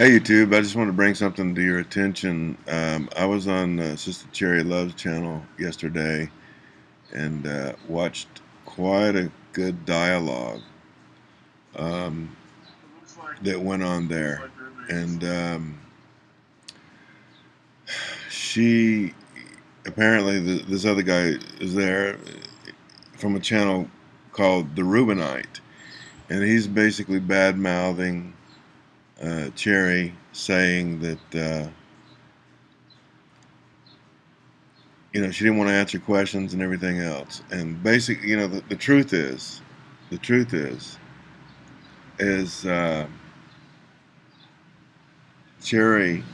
Hey YouTube, I just want to bring something to your attention. Um, I was on uh, Sister Cherry Love's channel yesterday and uh, watched quite a good dialogue um, that went on there. And um, she, apparently this other guy is there from a channel called The Reubenite. And he's basically bad-mouthing uh, Cherry saying that uh, you know she didn't want to answer questions and everything else. And basically, you know, the, the truth is, the truth is, is uh, Cherry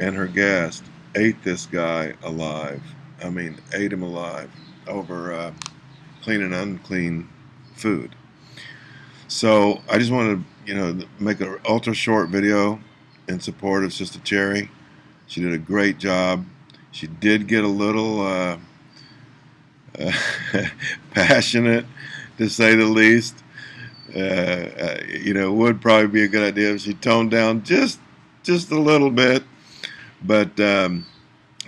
and her guest ate this guy alive. I mean, ate him alive over uh, clean and unclean food. So I just wanted to, you know, make an ultra short video in support of Sister Cherry. She did a great job. She did get a little uh, uh, passionate, to say the least. Uh, uh, you know, it would probably be a good idea if she toned down just just a little bit. But um,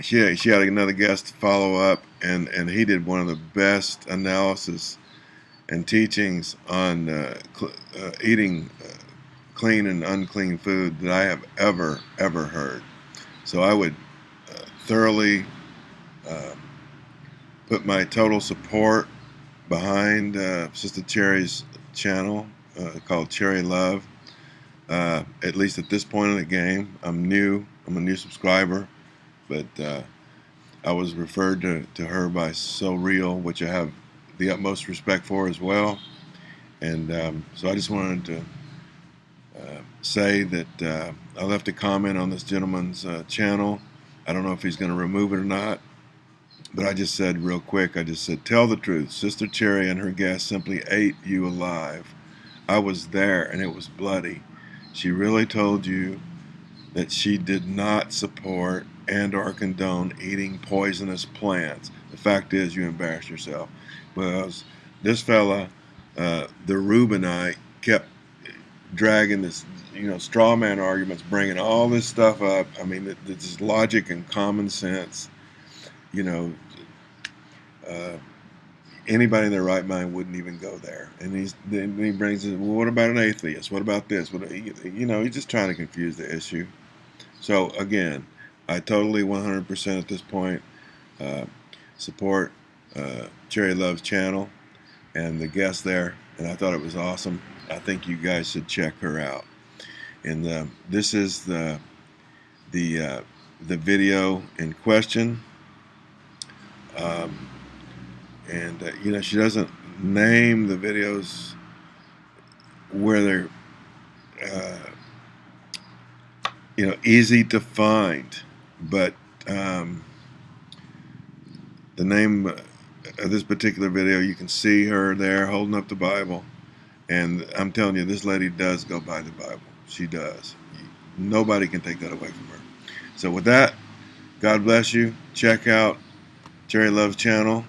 she she had another guest to follow up, and and he did one of the best analysis and teachings on uh, uh, eating uh, clean and unclean food that I have ever, ever heard. So I would uh, thoroughly um, put my total support behind uh, Sister Cherry's channel uh, called Cherry Love. at least at this point in the game, I'm new. I'm a new subscriber, but I was referred to, to her by So Real, which I have the utmost respect for as well. And um, so I just wanted to uh, say that uh, I left a comment on this gentleman's uh, channel. I don't know if he's going to remove it or not, but I just said real quick, I just said, tell the truth. Sister Cherry and her guests simply ate you alive. I was there and it was bloody. She really told you that she did not support and or condone eating poisonous plants. The fact is you embarrass yourself because this fella, uh, the Reubenite, kept dragging this, you know, straw man arguments, bringing all this stuff up. I mean, this is logic and common sense. You know, uh, anybody in their right mind wouldn't even go there. And he's then he brings it. Well, what about an atheist? What about this? What you know? He's just trying to confuse the issue. So again, I totally 100% at this point uh, support uh, Cherry Love's channel and the guest there, and I thought it was awesome. I think you guys should check her out. And uh, this is the the uh, the video in question. Um, and uh, you know she doesn't name the videos where they're uh, you know easy to find, but um, the name of this particular video, you can see her there holding up the Bible. And I'm telling you, this lady does go by the Bible. She does. Nobody can take that away from her. So with that, God bless you. Check out Cherry Love's channel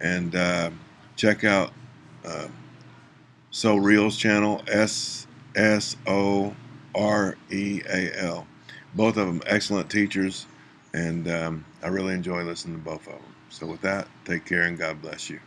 and uh, check out uh, So Real's channel, S S O R E A L. Both of them excellent teachers, and um, I really enjoy listening to both of them. So with that, take care and God bless you.